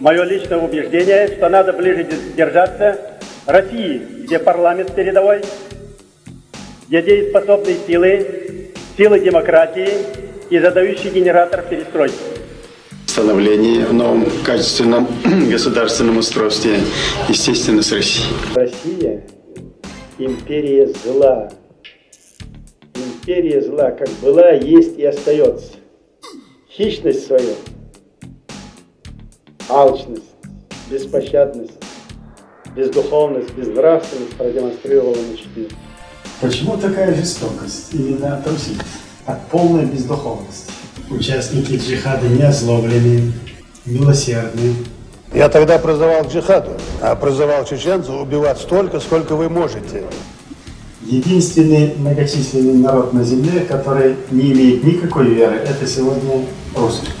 Мое личное убеждение, что надо ближе держаться России, где парламент передовой, где дееспособные силы, силы демократии и задающий генератор перестройки. Становление в новом качественном государственном устройстве, естественно, с Россией. Россия – империя зла. Империя зла как была, есть и остается. Хищность свою, алчность, беспощадность, бездуховность, безнравственность продемонстрировала на четыре. Почему такая жестокость именно от Руси? От полной бездуховности. Участники джихада не озлоблены, милосердны. Я тогда призывал к джихаду, а призывал чеченцев убивать столько, сколько вы можете. Единственный многочисленный народ на земле, который не имеет никакой веры, это сегодня русские.